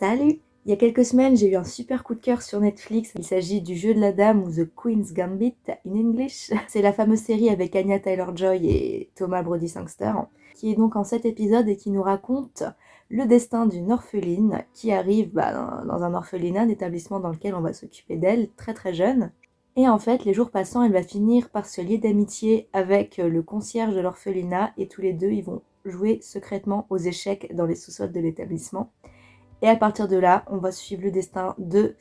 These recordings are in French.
Salut Il y a quelques semaines, j'ai eu un super coup de cœur sur Netflix. Il s'agit du jeu de la dame ou The Queen's Gambit in English. C'est la fameuse série avec Anya Taylor-Joy et Thomas Brody Sangster, qui est donc en 7 épisodes et qui nous raconte le destin d'une orpheline qui arrive bah, dans un orphelinat, un établissement dans lequel on va s'occuper d'elle très très jeune. Et en fait, les jours passant, elle va finir par se lier d'amitié avec le concierge de l'orphelinat et tous les deux, ils vont jouer secrètement aux échecs dans les sous-sols de l'établissement. Et à partir de là, on va suivre le destin de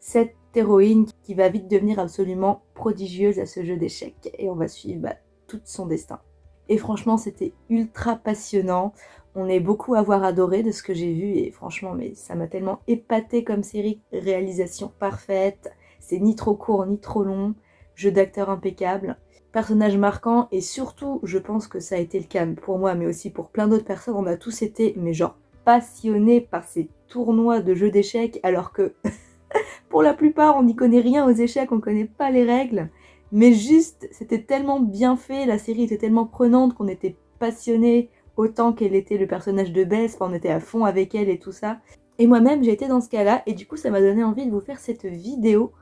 cette héroïne qui va vite devenir absolument prodigieuse à ce jeu d'échecs. Et on va suivre bah, tout son destin. Et franchement, c'était ultra passionnant. On est beaucoup à avoir adoré de ce que j'ai vu. Et franchement, mais ça m'a tellement épaté comme série. Réalisation parfaite. C'est ni trop court, ni trop long. Jeu d'acteur impeccable. Personnage marquant. Et surtout, je pense que ça a été le cas pour moi, mais aussi pour plein d'autres personnes. On a tous été, mais genre passionné par ces tournois de jeux d'échecs alors que pour la plupart on n'y connaît rien aux échecs, on connaît pas les règles. Mais juste, c'était tellement bien fait, la série était tellement prenante qu'on était passionné autant qu'elle était le personnage de Bess, on était à fond avec elle et tout ça. Et moi-même j'ai été dans ce cas-là et du coup ça m'a donné envie de vous faire cette vidéo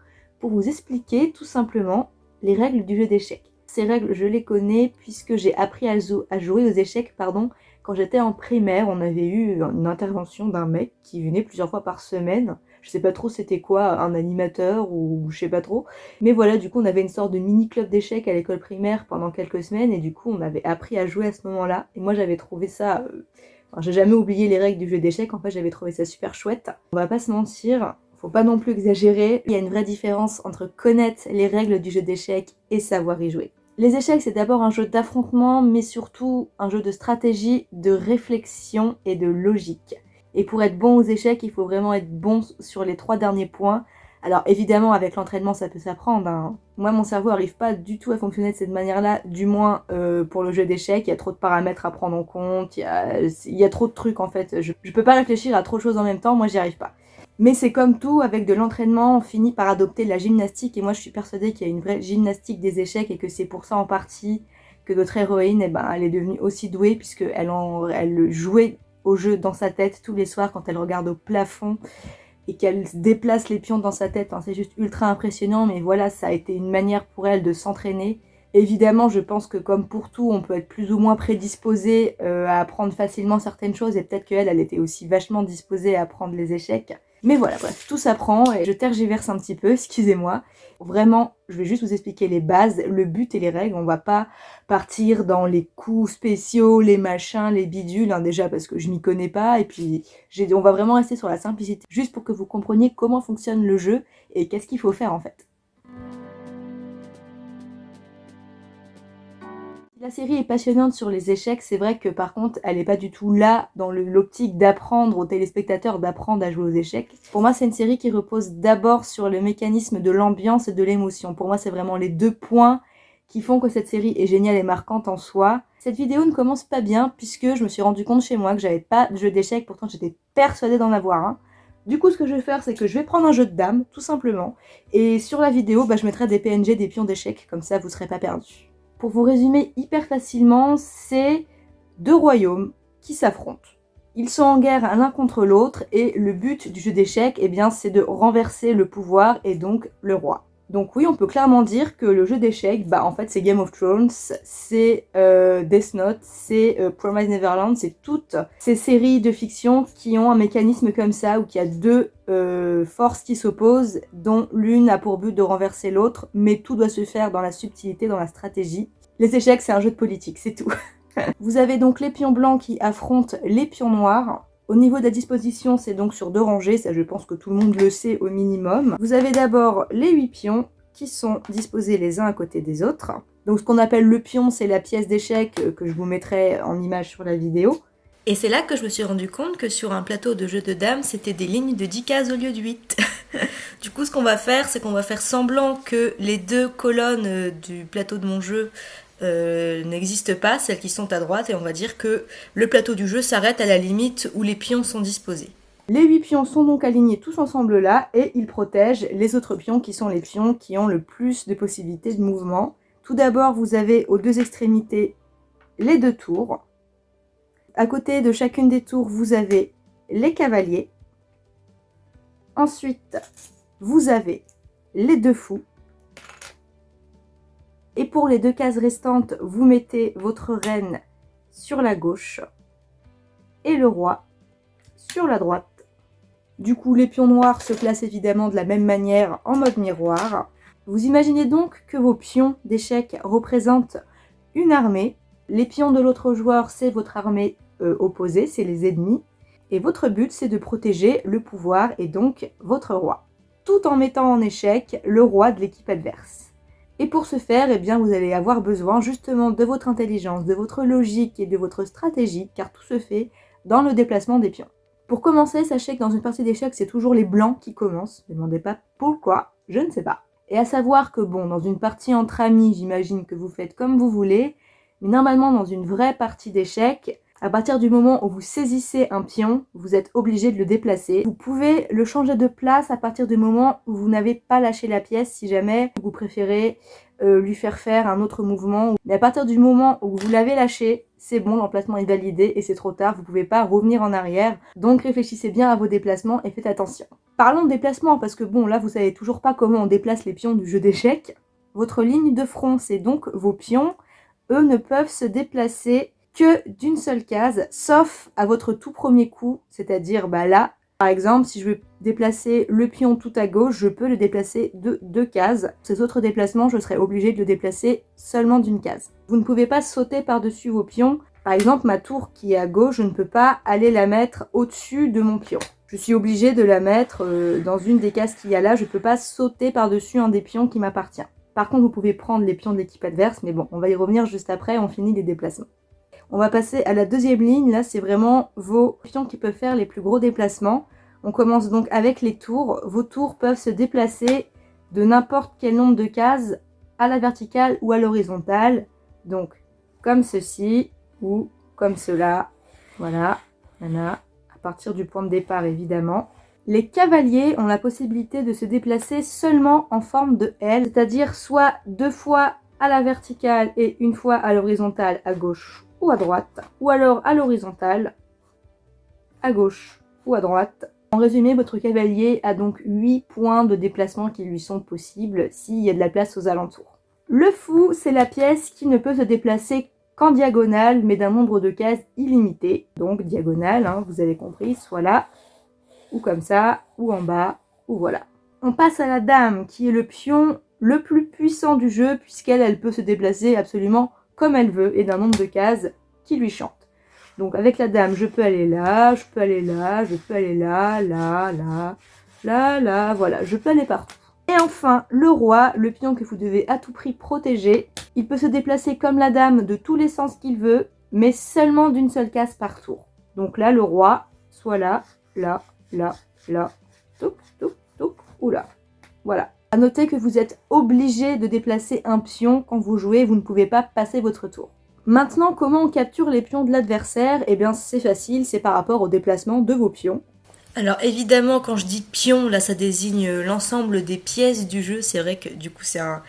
pour vous expliquer tout simplement les règles du jeu d'échecs. Ces règles je les connais puisque j'ai appris à, jouer aux échecs pardon, quand j'étais en primaire, on avait eu une intervention d'un mec qui venait plusieurs fois par semaine. Je sais pas trop c'était quoi, un animateur ou je sais pas trop. Mais voilà, du coup on avait une sorte de mini club d'échecs à l'école primaire pendant quelques semaines et du coup on avait appris à jouer à ce moment-là. Et moi j'avais trouvé ça... Euh, enfin, j'ai jamais oublié les règles du jeu d'échecs, en fait j'avais trouvé ça super chouette. On va pas se mentir, faut pas non plus exagérer. Il y a une vraie différence entre connaître les règles du jeu d'échecs et savoir y jouer. Les échecs, c'est d'abord un jeu d'affrontement, mais surtout un jeu de stratégie, de réflexion et de logique. Et pour être bon aux échecs, il faut vraiment être bon sur les trois derniers points. Alors évidemment, avec l'entraînement, ça peut s'apprendre. Hein. Moi, mon cerveau n'arrive pas du tout à fonctionner de cette manière-là, du moins euh, pour le jeu d'échecs. Il y a trop de paramètres à prendre en compte, il y a, trop de trucs en fait. Je, je peux pas réfléchir à trop de choses en même temps, moi j'y arrive pas. Mais c'est comme tout, avec de l'entraînement, on finit par adopter la gymnastique. Et moi, je suis persuadée qu'il y a une vraie gymnastique des échecs et que c'est pour ça en partie que notre héroïne, eh ben, elle est devenue aussi douée puisqu'elle elle jouait au jeu dans sa tête tous les soirs quand elle regarde au plafond et qu'elle déplace les pions dans sa tête. c'est juste ultra impressionnant, mais voilà, ça a été une manière pour elle de s'entraîner. Évidemment, je pense que comme pour tout, on peut être plus ou moins prédisposé euh, à apprendre facilement certaines choses et peut-être qu'elle, elle était aussi vachement disposée à apprendre les échecs. Mais voilà, bref, tout s'apprend et je tergiverse un petit peu, excusez-moi. Vraiment, je vais juste vous expliquer les bases, le but et les règles. On va pas partir dans les coups spéciaux, les machins, les bidules, hein, déjà parce que je m'y connais pas. Et puis, on va vraiment rester sur la simplicité, juste pour que vous compreniez comment fonctionne le jeu et qu'est-ce qu'il faut faire en fait. La série est passionnante sur les échecs, c'est vrai que par contre, elle n'est pas du tout là dans l'optique d'apprendre aux téléspectateurs d'apprendre à jouer aux échecs. Pour moi, c'est une série qui repose d'abord sur le mécanisme de l'ambiance et de l'émotion. Pour moi, c'est vraiment les deux points qui font que cette série est géniale et marquante en soi. Cette vidéo ne commence pas bien puisque je me suis rendu compte chez moi que j'avais pas de jeu d'échecs, pourtant j'étais persuadée d'en avoir un. Du coup, ce que je vais faire, c'est que je vais prendre un jeu de dames, tout simplement. Et sur la vidéo, bah, je mettrai des PNG, des pions d'échecs, comme ça vous serez pas perdus. Pour vous résumer hyper facilement, c'est deux royaumes qui s'affrontent. Ils sont en guerre l'un contre l'autre et le but du jeu d'échecs, eh bien, c'est de renverser le pouvoir et donc le roi. Donc oui, on peut clairement dire que le jeu d'échecs, bah en fait c'est Game of Thrones, c'est euh, Death Note, c'est euh, Promise Neverland, c'est toutes ces séries de fiction qui ont un mécanisme comme ça, où il y a deux euh, forces qui s'opposent, dont l'une a pour but de renverser l'autre, mais tout doit se faire dans la subtilité, dans la stratégie. Les échecs, c'est un jeu de politique, c'est tout. Vous avez donc les pions blancs qui affrontent les pions noirs, au niveau de la disposition, c'est donc sur deux rangées, ça je pense que tout le monde le sait au minimum. Vous avez d'abord les huit pions qui sont disposés les uns à côté des autres. Donc ce qu'on appelle le pion, c'est la pièce d'échec que je vous mettrai en image sur la vidéo. Et c'est là que je me suis rendu compte que sur un plateau de jeu de dames, c'était des lignes de 10 cases au lieu de 8. du coup, ce qu'on va faire, c'est qu'on va faire semblant que les deux colonnes du plateau de mon jeu euh, n'existent pas, celles qui sont à droite, et on va dire que le plateau du jeu s'arrête à la limite où les pions sont disposés. Les 8 pions sont donc alignés tous ensemble là, et ils protègent les autres pions qui sont les pions qui ont le plus de possibilités de mouvement. Tout d'abord, vous avez aux deux extrémités les deux tours. À côté de chacune des tours, vous avez les cavaliers. Ensuite, vous avez les deux fous. Et pour les deux cases restantes, vous mettez votre reine sur la gauche et le roi sur la droite. Du coup, les pions noirs se placent évidemment de la même manière en mode miroir. Vous imaginez donc que vos pions d'échecs représentent une armée. Les pions de l'autre joueur, c'est votre armée euh, opposée, c'est les ennemis. Et votre but, c'est de protéger le pouvoir et donc votre roi. Tout en mettant en échec le roi de l'équipe adverse. Et pour ce faire, eh bien, vous allez avoir besoin justement de votre intelligence, de votre logique et de votre stratégie, car tout se fait dans le déplacement des pions. Pour commencer, sachez que dans une partie d'échecs, c'est toujours les blancs qui commencent. Ne demandez pas pourquoi, je ne sais pas. Et à savoir que bon, dans une partie entre amis, j'imagine que vous faites comme vous voulez, mais normalement dans une vraie partie d'échecs, à partir du moment où vous saisissez un pion, vous êtes obligé de le déplacer. Vous pouvez le changer de place à partir du moment où vous n'avez pas lâché la pièce si jamais vous préférez euh, lui faire faire un autre mouvement. Mais à partir du moment où vous l'avez lâché, c'est bon, l'emplacement est validé et c'est trop tard, vous pouvez pas revenir en arrière. Donc réfléchissez bien à vos déplacements et faites attention. Parlons de déplacement parce que bon, là vous savez toujours pas comment on déplace les pions du jeu d'échecs. Votre ligne de front, c'est donc vos pions. Eux ne peuvent se déplacer que d'une seule case, sauf à votre tout premier coup, c'est-à-dire bah là, par exemple, si je veux déplacer le pion tout à gauche, je peux le déplacer de deux cases. Ces autres déplacements, je serai obligé de le déplacer seulement d'une case. Vous ne pouvez pas sauter par-dessus vos pions. Par exemple, ma tour qui est à gauche, je ne peux pas aller la mettre au-dessus de mon pion. Je suis obligé de la mettre euh, dans une des cases qu'il y a là. Je ne peux pas sauter par-dessus un des pions qui m'appartient. Par contre, vous pouvez prendre les pions de l'équipe adverse, mais bon, on va y revenir juste après, on finit les déplacements. On va passer à la deuxième ligne. Là, c'est vraiment vos pions qui peuvent faire les plus gros déplacements. On commence donc avec les tours. Vos tours peuvent se déplacer de n'importe quel nombre de cases à la verticale ou à l'horizontale. Donc, comme ceci ou comme cela. Voilà, voilà, à partir du point de départ évidemment. Les cavaliers ont la possibilité de se déplacer seulement en forme de L, c'est-à-dire soit deux fois à la verticale et une fois à l'horizontale à gauche ou à droite, ou alors à l'horizontale, à gauche ou à droite. En résumé, votre cavalier a donc 8 points de déplacement qui lui sont possibles s'il y a de la place aux alentours. Le fou, c'est la pièce qui ne peut se déplacer qu'en diagonale, mais d'un nombre de cases illimité. Donc diagonale, hein, vous avez compris, soit là, ou comme ça, ou en bas, ou voilà. On passe à la dame, qui est le pion le plus puissant du jeu, puisqu'elle elle peut se déplacer absolument comme elle veut et d'un nombre de cases qui lui chante. Donc avec la dame, je peux aller là, je peux aller là, je peux aller là, là, là, là, là, voilà, je peux aller partout. Et enfin, le roi, le pion que vous devez à tout prix protéger. Il peut se déplacer comme la dame de tous les sens qu'il veut, mais seulement d'une seule case par tour. Donc là, le roi, soit là, là, là, là, touc, touc, touc, ou là. Voilà. A noter que vous êtes obligé de déplacer un pion quand vous jouez, vous ne pouvez pas passer votre tour. Maintenant, comment on capture les pions de l'adversaire? Eh bien, c'est facile, c'est par rapport au déplacement de vos pions. Alors évidemment, quand je dis pion, là, ça désigne l'ensemble des pièces du jeu. C'est vrai que du coup, c'est un.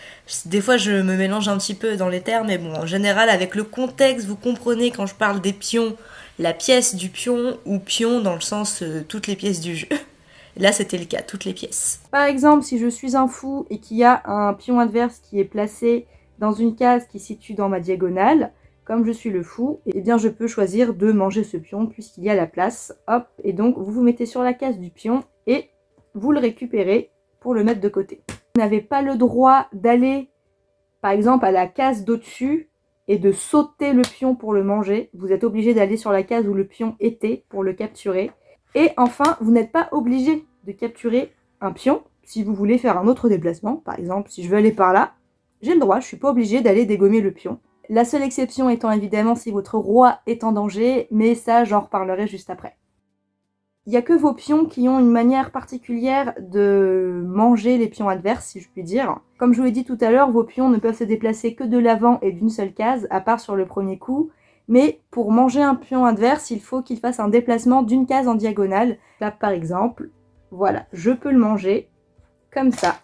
Des fois, je me mélange un petit peu dans les termes, mais bon, en général, avec le contexte, vous comprenez quand je parle des pions, la pièce du pion ou pion dans le sens euh, toutes les pièces du jeu. Là, c'était le cas, toutes les pièces. Par exemple, si je suis un fou et qu'il y a un pion adverse qui est placé dans une case qui situe dans ma diagonale, comme je suis le fou, eh bien je peux choisir de manger ce pion puisqu'il y a la place. Hop, et donc vous vous mettez sur la case du pion et vous le récupérez pour le mettre de côté. Vous n'avez pas le droit d'aller, par exemple, à la case d'au-dessus et de sauter le pion pour le manger. Vous êtes obligé d'aller sur la case où le pion était pour le capturer. Et enfin, vous n'êtes pas obligé de capturer un pion si vous voulez faire un autre déplacement. Par exemple, si je veux aller par là, j'ai le droit, je suis pas obligé d'aller dégommer le pion. La seule exception étant évidemment si votre roi est en danger, mais ça j'en reparlerai juste après. Il n'y a que vos pions qui ont une manière particulière de manger les pions adverses, si je puis dire. Comme je vous l'ai dit tout à l'heure, vos pions ne peuvent se déplacer que de l'avant et d'une seule case, à part sur le premier coup, mais pour manger un pion adverse, il faut qu'il fasse un déplacement d'une case en diagonale. Là, par exemple, voilà, je peux le manger comme ça.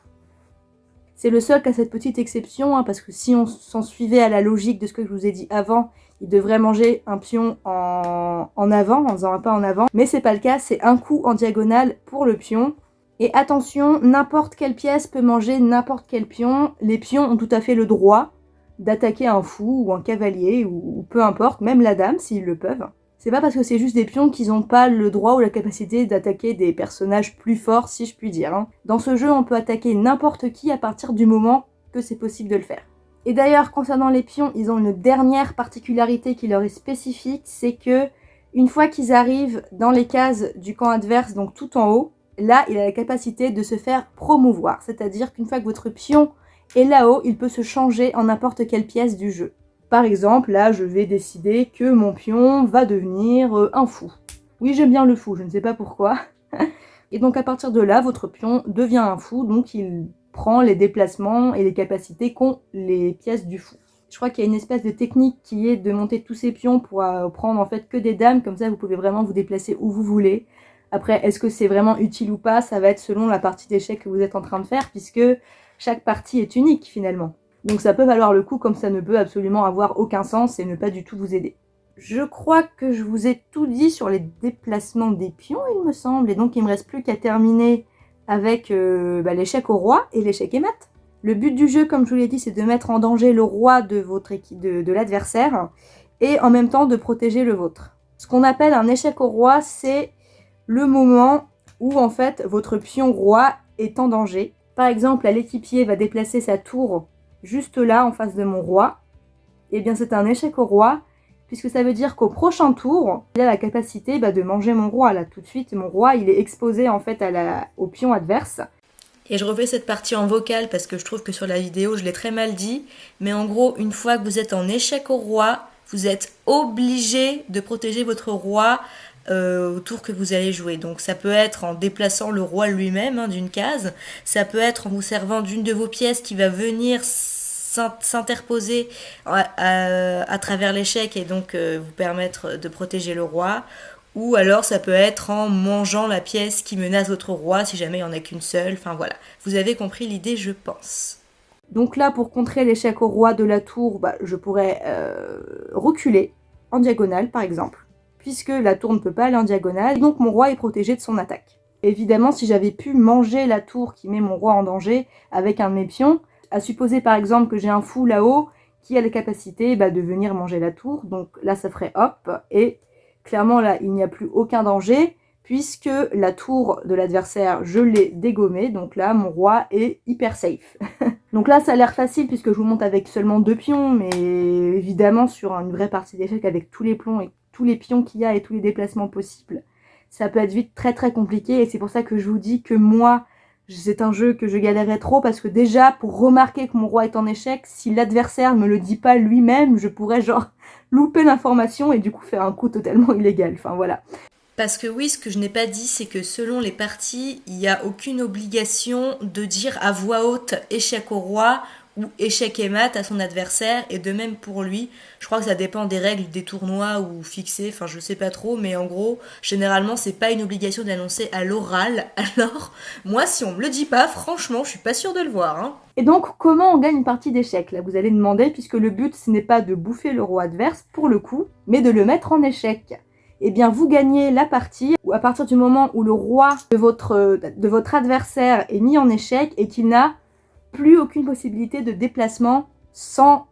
C'est le seul qui a cette petite exception, hein, parce que si on s'en suivait à la logique de ce que je vous ai dit avant, il devrait manger un pion en, en avant, en faisant un pas en avant. Mais c'est pas le cas, c'est un coup en diagonale pour le pion. Et attention, n'importe quelle pièce peut manger n'importe quel pion. Les pions ont tout à fait le droit d'attaquer un fou ou un cavalier ou peu importe, même la dame s'ils le peuvent. C'est pas parce que c'est juste des pions qu'ils n'ont pas le droit ou la capacité d'attaquer des personnages plus forts, si je puis dire. Hein. Dans ce jeu, on peut attaquer n'importe qui à partir du moment que c'est possible de le faire. Et d'ailleurs, concernant les pions, ils ont une dernière particularité qui leur est spécifique, c'est que une fois qu'ils arrivent dans les cases du camp adverse, donc tout en haut, là, il a la capacité de se faire promouvoir. C'est-à-dire qu'une fois que votre pion est là-haut, il peut se changer en n'importe quelle pièce du jeu. Par exemple, là, je vais décider que mon pion va devenir euh, un fou. Oui, j'aime bien le fou, je ne sais pas pourquoi. et donc à partir de là, votre pion devient un fou, donc il prend les déplacements et les capacités qu'ont les pièces du fou. Je crois qu'il y a une espèce de technique qui est de monter tous ces pions pour euh, prendre en fait que des dames, comme ça vous pouvez vraiment vous déplacer où vous voulez. Après, est-ce que c'est vraiment utile ou pas? Ça va être selon la partie d'échecs que vous êtes en train de faire, puisque chaque partie est unique finalement. Donc ça peut valoir le coup comme ça ne peut absolument avoir aucun sens et ne pas du tout vous aider. Je crois que je vous ai tout dit sur les déplacements des pions, il me semble. Et donc il me reste plus qu'à terminer avec euh, bah, l'échec au roi et l'échec émat. Le but du jeu, comme je vous l'ai dit, c'est de mettre en danger le roi de, de l'adversaire et en même temps de protéger le vôtre. Ce qu'on appelle un échec au roi, c'est le moment où en fait votre pion roi est en danger. Par exemple, l'équipier va déplacer sa tour juste là, en face de mon roi, eh bien c'est un échec au roi, puisque ça veut dire qu'au prochain tour, il a la capacité bah, de manger mon roi. Là, tout de suite, mon roi, il est exposé en fait au pion adverse. Et je refais cette partie en vocal parce que je trouve que sur la vidéo, je l'ai très mal dit. Mais en gros, une fois que vous êtes en échec au roi, vous êtes obligé de protéger votre roi euh, au tour que vous allez jouer. Donc ça peut être en déplaçant le roi lui-même hein, d'une case, ça peut être en vous servant d'une de vos pièces qui va venir s'interposer à, travers l'échec et donc euh, vous permettre de protéger le roi. Ou alors ça peut être en mangeant la pièce qui menace votre roi si jamais il n'y en a qu'une seule. Enfin voilà, vous avez compris l'idée je pense. Donc là pour contrer l'échec au roi de la tour, bah, je pourrais euh, reculer en diagonale par exemple puisque la tour ne peut pas aller en diagonale, donc mon roi est protégé de son attaque. Évidemment, si j'avais pu manger la tour qui met mon roi en danger avec un de mes pions, à supposer par exemple que j'ai un fou là-haut qui a la capacité bah, de venir manger la tour, donc là ça ferait hop, et clairement là il n'y a plus aucun danger, puisque la tour de l'adversaire, je l'ai dégommée, donc là mon roi est hyper safe. donc là ça a l'air facile puisque je vous monte avec seulement deux pions, mais évidemment sur une vraie partie d'échec avec tous les plombs et tous les pions qu'il y a et tous les déplacements possibles, ça peut être vite très très compliqué et c'est pour ça que je vous dis que moi, c'est un jeu que je galérais trop parce que déjà, pour remarquer que mon roi est en échec, si l'adversaire me le dit pas lui-même, je pourrais genre louper l'information et du coup faire un coup totalement illégal. Enfin voilà. Parce que oui, ce que je n'ai pas dit, c'est que selon les parties, il n'y a aucune obligation de dire à voix haute échec au roi ou échec et mat à son adversaire et de même pour lui. Je crois que ça dépend des règles des tournois ou fixées, enfin je sais pas trop, mais en gros, généralement c'est pas une obligation d'annoncer à l'oral. Alors, moi si on me le dit pas, franchement, je suis pas sûre de le voir. Hein. Et donc, comment on gagne une partie d'échec Là, vous allez demander, puisque le but ce n'est pas de bouffer le roi adverse pour le coup, mais de le mettre en échec. Eh bien, vous gagnez la partie à partir du moment où le roi de votre adversaire est mis en échec et qu'il n'a plus aucune possibilité de déplacement sans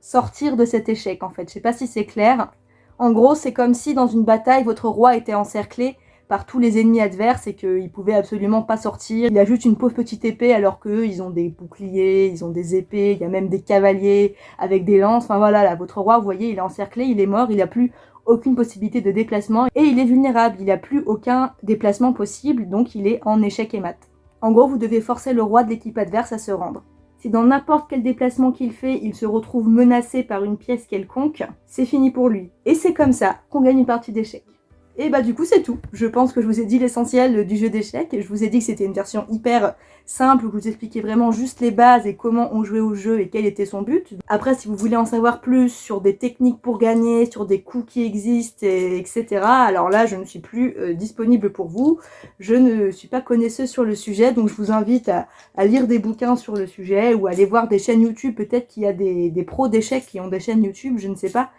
sortir de cet échec en fait. Je sais pas si c'est clair. En gros, c'est comme si dans une bataille, votre roi était encerclé par tous les ennemis adverses et qu'il pouvait absolument pas sortir. Il a juste une pauvre petite épée alors qu'eux, ils ont des boucliers, ils ont des épées, il y a même des cavaliers avec des lances. Enfin voilà, là, votre roi, vous voyez, il est encerclé, il est mort, il a plus aucune possibilité de déplacement et il est vulnérable, il n'a plus aucun déplacement possible, donc il est en échec et mat. En gros, vous devez forcer le roi de l'équipe adverse à se rendre. Si dans n'importe quel déplacement qu'il fait, il se retrouve menacé par une pièce quelconque, c'est fini pour lui. Et c'est comme ça qu'on gagne une partie d'échecs. Et bah du coup c'est tout. Je pense que je vous ai dit l'essentiel du jeu d'échecs. Je vous ai dit que c'était une version hyper simple où je vous expliquais vraiment juste les bases et comment on jouait au jeu et quel était son but. Après si vous voulez en savoir plus sur des techniques pour gagner, sur des coups qui existent, etc. Alors là je ne suis plus euh, disponible pour vous. Je ne suis pas connaisseuse sur le sujet donc je vous invite à, lire des bouquins sur le sujet ou aller voir des chaînes YouTube. Peut-être qu'il y a des pros d'échecs qui ont des chaînes YouTube, je ne sais pas.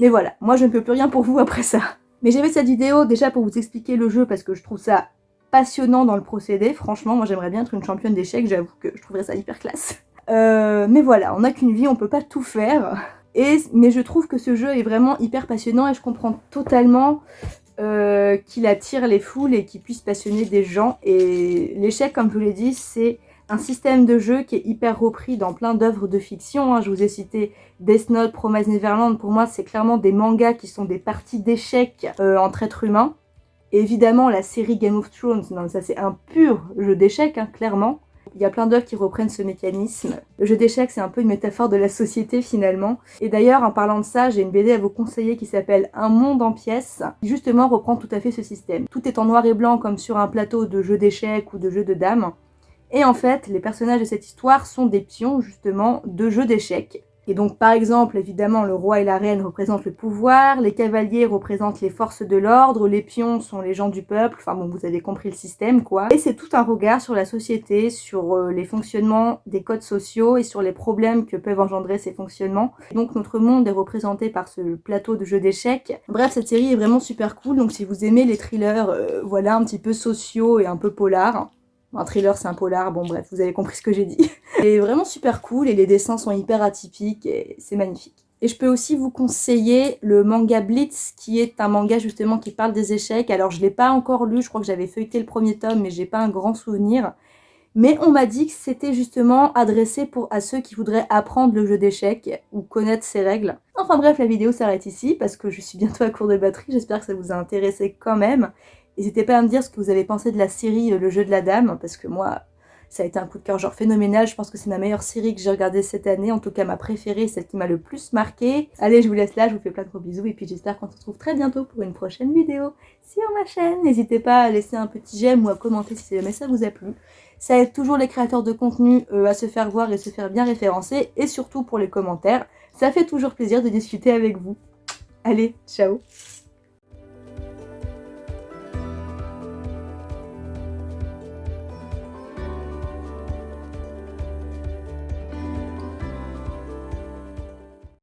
Mais voilà, moi je ne peux plus rien pour vous après ça. Mais j'ai fait cette vidéo déjà pour vous expliquer le jeu parce que je trouve ça passionnant dans le procédé. Franchement, moi j'aimerais bien être une championne d'échecs, j'avoue que je trouverais ça hyper classe. Euh, mais voilà, on n'a qu'une vie, on peut pas tout faire. Et, mais je trouve que ce jeu est vraiment hyper passionnant et je comprends totalement euh, qu'il attire les foules et qu'il puisse passionner des gens. Et l'échec, comme je vous l'ai dit, c'est un système de jeu qui est hyper repris dans plein d'œuvres de fiction. Hein. Je vous ai cité Death Note, Promise Neverland. Pour moi, c'est clairement des mangas qui sont des parties d'échecs euh, entre êtres humains. évidemment, la série Game of Thrones, ça c'est un pur jeu d'échecs, hein, clairement. Il y a plein d'œuvres qui reprennent ce mécanisme. Le jeu d'échecs, c'est un peu une métaphore de la société finalement. Et d'ailleurs, en parlant de ça, j'ai une BD à vous conseiller qui s'appelle Un monde en pièces, qui justement reprend tout à fait ce système. Tout est en noir et blanc comme sur un plateau de jeu d'échecs ou de jeu de dames. Et en fait, les personnages de cette histoire sont des pions justement de jeux d'échecs. Et donc par exemple, évidemment, le roi et la reine représentent le pouvoir, les cavaliers représentent les forces de l'ordre, les pions sont les gens du peuple, enfin bon, vous avez compris le système quoi. Et c'est tout un regard sur la société, sur euh, les fonctionnements des codes sociaux et sur les problèmes que peuvent engendrer ces fonctionnements. Donc notre monde est représenté par ce plateau de jeux d'échecs. Bref, cette série est vraiment super cool, donc si vous aimez les thrillers, euh, voilà, un petit peu sociaux et un peu polars, un thriller, c'est un polar, bon bref, vous avez compris ce que j'ai dit. est vraiment super cool et les dessins sont hyper atypiques et c'est magnifique. Et je peux aussi vous conseiller le manga Blitz, qui est un manga justement qui parle des échecs. Alors je l'ai pas encore lu, je crois que j'avais feuilleté le premier tome, mais j'ai pas un grand souvenir. Mais on m'a dit que c'était justement adressé à ceux qui voudraient apprendre le jeu d'échecs ou connaître ses règles. Enfin bref, la vidéo s'arrête ici parce que je suis bientôt à court de batterie, j'espère que ça vous a intéressé quand même. N'hésitez pas à me dire ce que vous avez pensé de la série euh, Le jeu de la dame, parce que moi, ça a été un coup de cœur genre phénoménal. Je pense que c'est ma meilleure série que j'ai regardée cette année, en tout cas ma préférée, celle qui m'a le plus marqué. Allez, je vous laisse là, je vous fais plein de gros bisous, et puis j'espère qu'on se retrouve très bientôt pour une prochaine vidéo sur ma chaîne. N'hésitez pas à laisser un petit j'aime ou à commenter si jamais ça vous a plu. Ça aide toujours les créateurs de contenu euh, à se faire voir et se faire bien référencer, et surtout pour les commentaires. Ça fait toujours plaisir de discuter avec vous. Allez, ciao